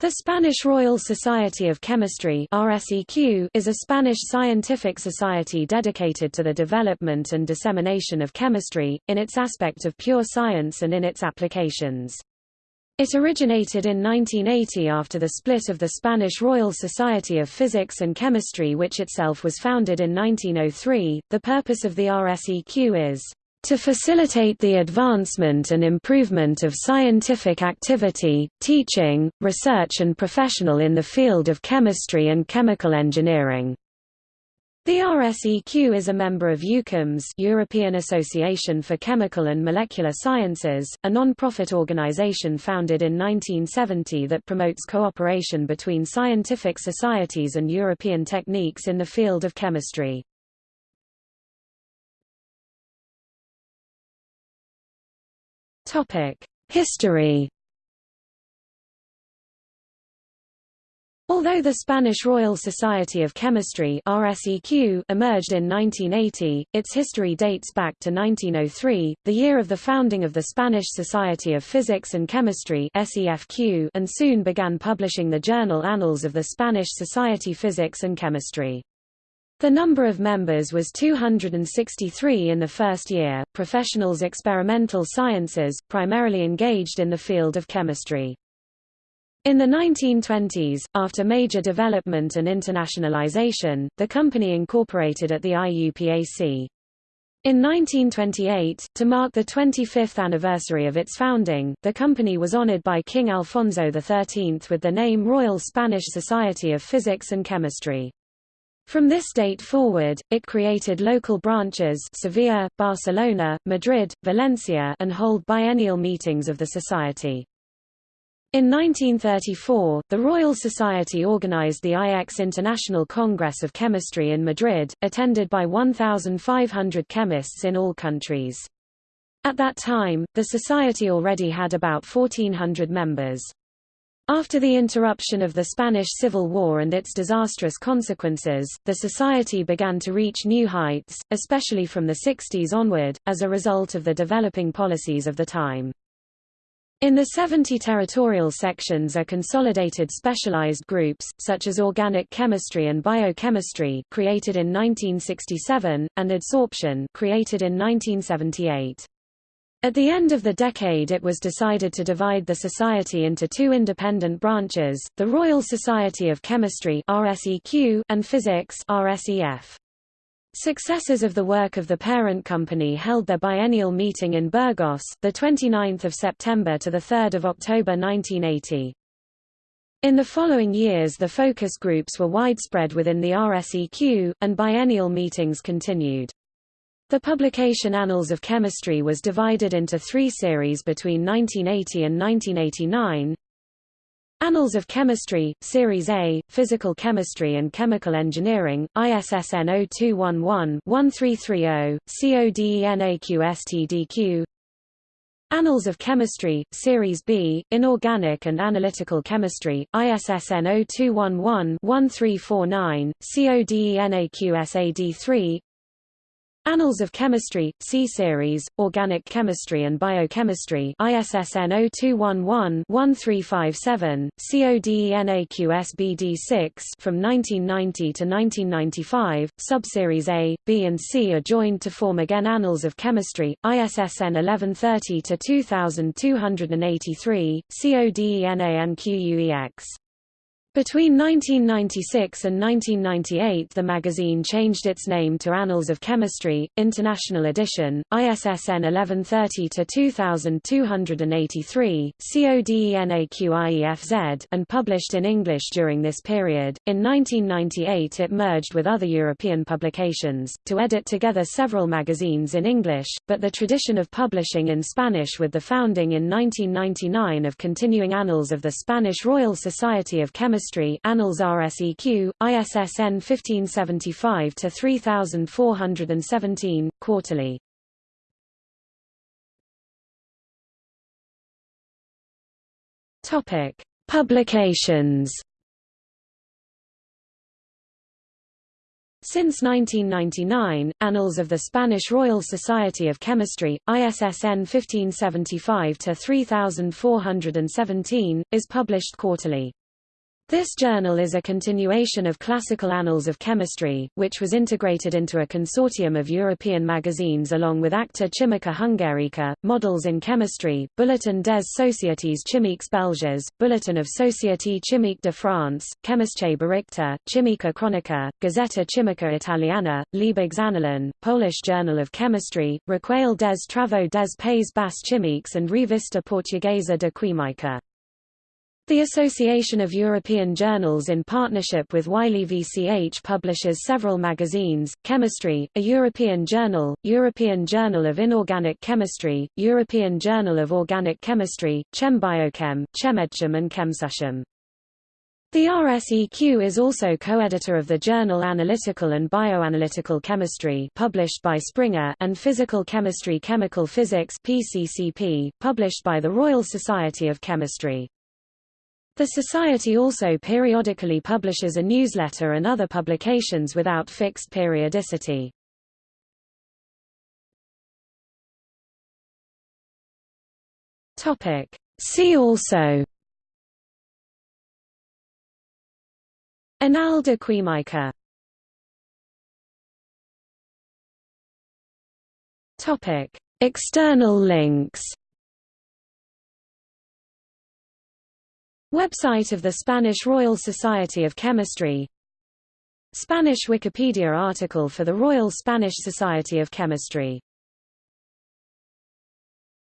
The Spanish Royal Society of Chemistry is a Spanish scientific society dedicated to the development and dissemination of chemistry, in its aspect of pure science and in its applications. It originated in 1980 after the split of the Spanish Royal Society of Physics and Chemistry which itself was founded in 1903. The purpose of the RSEQ is to facilitate the advancement and improvement of scientific activity, teaching, research and professional in the field of chemistry and chemical engineering. The RSEQ is a member of EUCHEMS European Association for Chemical and Molecular Sciences, a non-profit organization founded in 1970 that promotes cooperation between scientific societies and European techniques in the field of chemistry. History Although the Spanish Royal Society of Chemistry RSEQ emerged in 1980, its history dates back to 1903, the year of the founding of the Spanish Society of Physics and Chemistry and soon began publishing the journal Annals of the Spanish Society Physics and Chemistry. The number of members was 263 in the first year, professionals experimental sciences, primarily engaged in the field of chemistry. In the 1920s, after major development and internationalization, the company incorporated at the IUPAC. In 1928, to mark the 25th anniversary of its founding, the company was honored by King Alfonso XIII with the name Royal Spanish Society of Physics and Chemistry. From this date forward, it created local branches Sevilla, Barcelona, Madrid, Valencia and hold biennial meetings of the society. In 1934, the Royal Society organized the IX International Congress of Chemistry in Madrid, attended by 1,500 chemists in all countries. At that time, the society already had about 1,400 members. After the interruption of the Spanish Civil War and its disastrous consequences, the society began to reach new heights, especially from the 60s onward, as a result of the developing policies of the time. In the 70 territorial sections are consolidated specialized groups, such as organic chemistry and biochemistry created in 1967, and adsorption created in 1978. At the end of the decade it was decided to divide the society into two independent branches, the Royal Society of Chemistry and Physics Successors of the work of the parent company held their biennial meeting in Burgos, the 29th of September to the 3rd of October 1980. In the following years the focus groups were widespread within the RSEQ, and biennial meetings continued. The publication Annals of Chemistry was divided into three series between 1980 and 1989. Annals of Chemistry, Series A, Physical Chemistry and Chemical Engineering, ISSN 0211-1330, CODENAQSTDQ Annals of Chemistry, Series B, Inorganic and Analytical Chemistry, ISSN 0211-1349, CODENAQSAD3 Annals of Chemistry, C Series, Organic Chemistry and Biochemistry ISSN 0211-1357, CODENAQSBD6 from 1990 to 1995, Subseries A, B and C are joined to form again Annals of Chemistry, ISSN 1130 to 2283, CODENA between 1996 and 1998 the magazine changed its name to Annals of Chemistry, International Edition, ISSN 1130-2283, CODENAQIEFZ and published in English during this period. In 1998 it merged with other European publications, to edit together several magazines in English, but the tradition of publishing in Spanish with the founding in 1999 of continuing Annals of the Spanish Royal Society of Chemistry Chemistry Annals RSEQ, ISSN 1575-3417, quarterly. Topic: Publications. Since 1999, Annals of the Spanish Royal Society of Chemistry, ISSN 1575-3417, is published quarterly. This journal is a continuation of Classical Annals of Chemistry, which was integrated into a consortium of European magazines along with Acta Chimica Hungarica, Models in Chemistry, Bulletin des Sociétés Chimiques Belges, Bulletin of Société Chimique de France, Chemische Berichte, Chimica Chronica, Gazzetta Chimica Italiana, Liebigs Annalen, Polish Journal of Chemistry, Recueil des Travaux des Pays Bas Chimiques and Revista Portuguesa de Química. The Association of European Journals in partnership with Wiley VCH publishes several magazines, Chemistry, a European journal, European Journal of Inorganic Chemistry, European Journal of Organic Chemistry, ChemBiochem, ChemMedChem and ChemSusChem. The RSEQ is also co-editor of the journal Analytical and Bioanalytical Chemistry published by Springer and Physical Chemistry Chemical Physics PCCP, published by the Royal Society of Chemistry. The Society also periodically publishes a newsletter and other publications without fixed periodicity. See also. Anales de Química External links Website of the Spanish Royal Society of Chemistry. Spanish Wikipedia article for the Royal Spanish Society of Chemistry